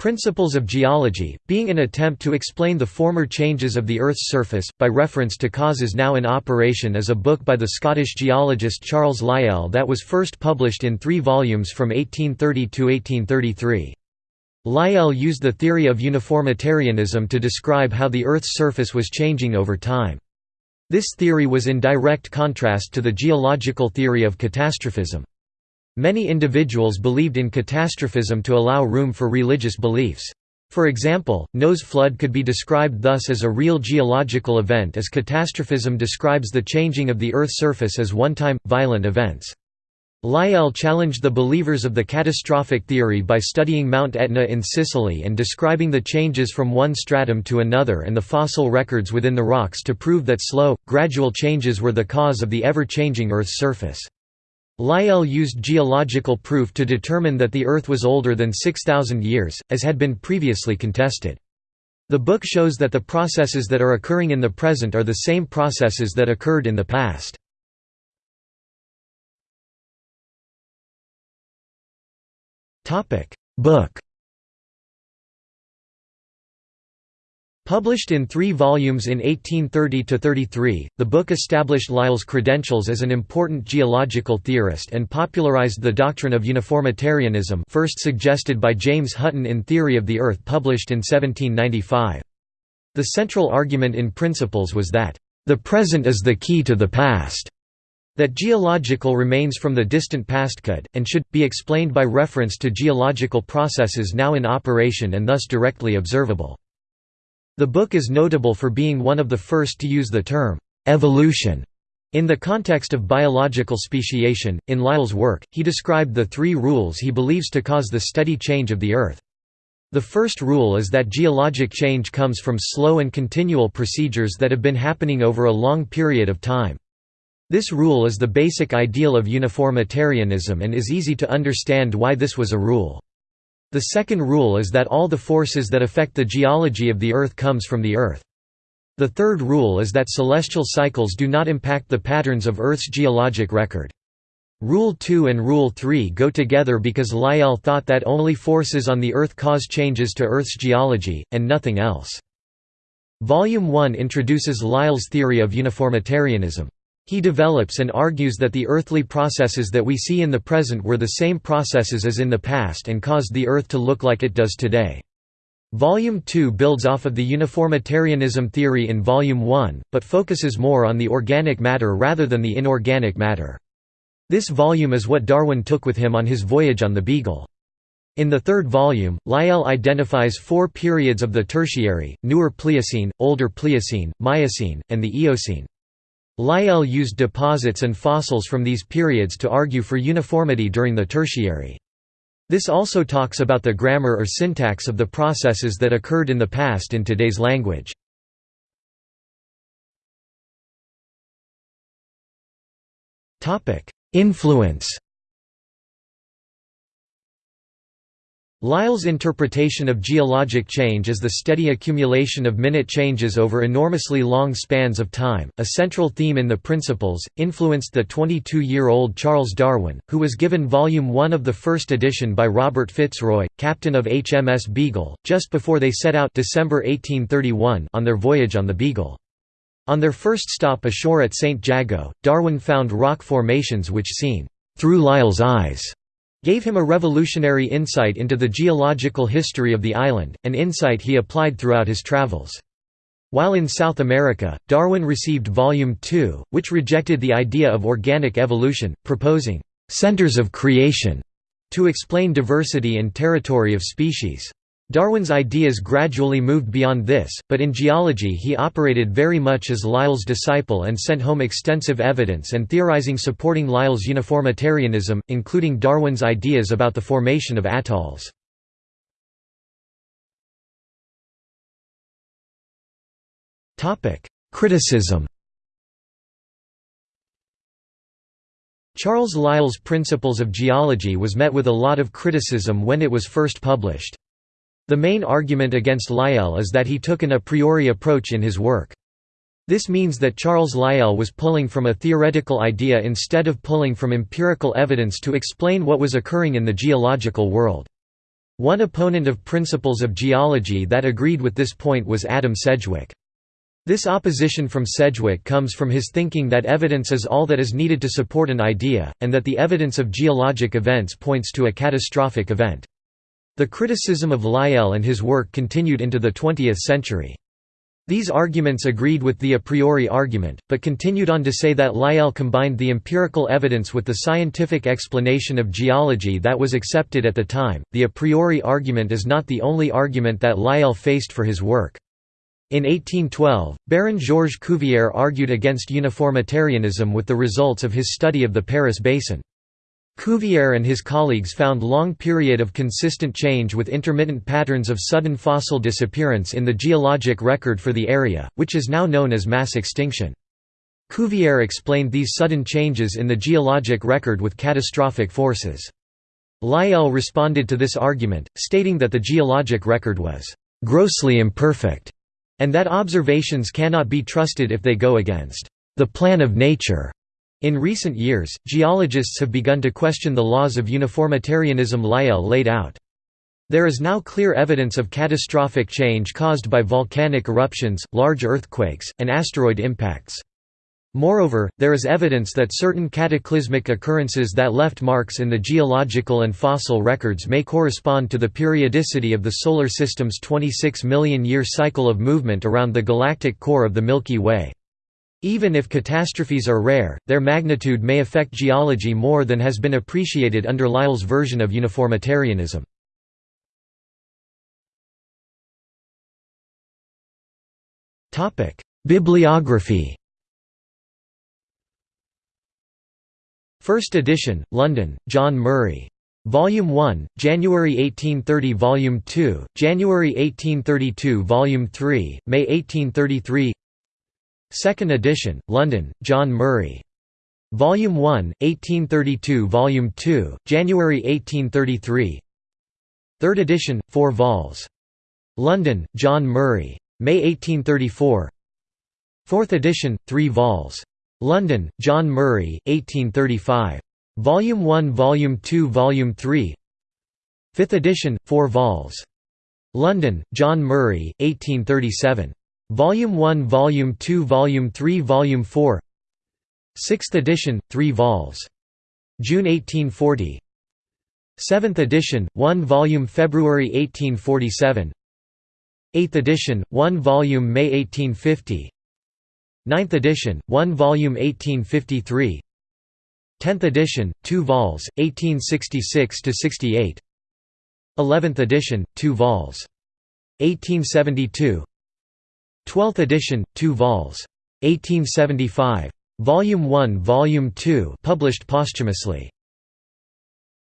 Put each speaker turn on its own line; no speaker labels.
Principles of Geology, being an attempt to explain the former changes of the Earth's surface, by reference to causes now in operation is a book by the Scottish geologist Charles Lyell that was first published in three volumes from 1830 to 1833. Lyell used the theory of uniformitarianism to describe how the Earth's surface was changing over time. This theory was in direct contrast to the geological theory of catastrophism. Many individuals believed in catastrophism to allow room for religious beliefs. For example, Noah's flood could be described thus as a real geological event as catastrophism describes the changing of the Earth's surface as one-time, violent events. Lyell challenged the believers of the catastrophic theory by studying Mount Etna in Sicily and describing the changes from one stratum to another and the fossil records within the rocks to prove that slow, gradual changes were the cause of the ever-changing Earth's surface. Lyell used geological proof to determine that the Earth was older than 6,000 years, as had been previously contested. The book shows that the processes that are occurring in the present are the same processes that occurred in the past. Book Published in three volumes in 1830–33, the book established Lyell's credentials as an important geological theorist and popularized the doctrine of uniformitarianism first suggested by James Hutton in Theory of the Earth published in 1795. The central argument in Principles was that, "...the present is the key to the past." that geological remains from the distant past could, and should, be explained by reference to geological processes now in operation and thus directly observable. The book is notable for being one of the first to use the term, evolution, in the context of biological speciation. In Lyell's work, he described the three rules he believes to cause the steady change of the Earth. The first rule is that geologic change comes from slow and continual procedures that have been happening over a long period of time. This rule is the basic ideal of uniformitarianism and is easy to understand why this was a rule. The second rule is that all the forces that affect the geology of the Earth comes from the Earth. The third rule is that celestial cycles do not impact the patterns of Earth's geologic record. Rule 2 and Rule 3 go together because Lyell thought that only forces on the Earth cause changes to Earth's geology, and nothing else. Volume 1 introduces Lyell's theory of uniformitarianism. He develops and argues that the earthly processes that we see in the present were the same processes as in the past and caused the Earth to look like it does today. Volume 2 builds off of the uniformitarianism theory in Volume 1, but focuses more on the organic matter rather than the inorganic matter. This volume is what Darwin took with him on his voyage on the Beagle. In the third volume, Lyell identifies four periods of the Tertiary, Newer Pliocene, Older Pliocene, Miocene, and the Eocene. Lyell used deposits and fossils from these periods to argue for uniformity during the Tertiary. This also talks about the grammar or syntax of the processes that occurred in the past in today's language. Influence Lyell's interpretation of geologic change as the steady accumulation of minute changes over enormously long spans of time, a central theme in the Principles, influenced the 22-year-old Charles Darwin, who was given Volume 1 of the first edition by Robert Fitzroy, captain of HMS Beagle, just before they set out December 1831 on their voyage on the Beagle. On their first stop ashore at St. Jago, Darwin found rock formations which seen through Lyell's eyes gave him a revolutionary insight into the geological history of the island, an insight he applied throughout his travels. While in South America, Darwin received Volume 2, which rejected the idea of organic evolution, proposing «centers of creation» to explain diversity and territory of species. Darwin's ideas gradually moved beyond this, but in geology he operated very much as Lyell's disciple and sent home extensive evidence and theorizing supporting Lyell's uniformitarianism, including Darwin's ideas about the formation of atolls. Criticism Charles Lyell's Principles of Geology was met with a lot of criticism when it was first published. The main argument against Lyell is that he took an a priori approach in his work. This means that Charles Lyell was pulling from a theoretical idea instead of pulling from empirical evidence to explain what was occurring in the geological world. One opponent of principles of geology that agreed with this point was Adam Sedgwick. This opposition from Sedgwick comes from his thinking that evidence is all that is needed to support an idea, and that the evidence of geologic events points to a catastrophic event. The criticism of Lyell and his work continued into the 20th century. These arguments agreed with the a priori argument, but continued on to say that Lyell combined the empirical evidence with the scientific explanation of geology that was accepted at the time. The a priori argument is not the only argument that Lyell faced for his work. In 1812, Baron Georges Cuvier argued against uniformitarianism with the results of his study of the Paris Basin. Cuvier and his colleagues found long period of consistent change with intermittent patterns of sudden fossil disappearance in the geologic record for the area, which is now known as mass extinction. Cuvier explained these sudden changes in the geologic record with catastrophic forces. Lyell responded to this argument, stating that the geologic record was «grossly imperfect» and that observations cannot be trusted if they go against the plan of nature. In recent years, geologists have begun to question the laws of uniformitarianism Lyell laid out. There is now clear evidence of catastrophic change caused by volcanic eruptions, large earthquakes, and asteroid impacts. Moreover, there is evidence that certain cataclysmic occurrences that left marks in the geological and fossil records may correspond to the periodicity of the Solar System's 26 million-year cycle of movement around the galactic core of the Milky Way. Even if catastrophes are rare, their magnitude may affect geology more than has been appreciated under Lyell's version of uniformitarianism. Bibliography First edition, London, John Murray. Volume 1, January 1830 Volume 2, January 1832 Volume 3, May 1833 Second edition, London, John Murray. Volume 1, 1832 Volume 2, January 1833 Third edition, 4 vols. London, John Murray. May 1834 Fourth edition, 3 vols. London, John Murray, 1835. Volume 1 Volume 2 Volume 3 5th edition, 4 vols. London, John Murray, 1837. Volume 1 Volume 2 Volume 3 Volume 4 6th edition, 3 vols. June 1840 7th edition, 1 volume February 1847 8th edition, 1 volume May 1850 9th edition, 1 volume 1853 10th edition, 2 vols, 1866–68 11th edition, 2 vols. 1872 12th edition, 2 vols. 1875. Volume 1 Volume 2 published posthumously.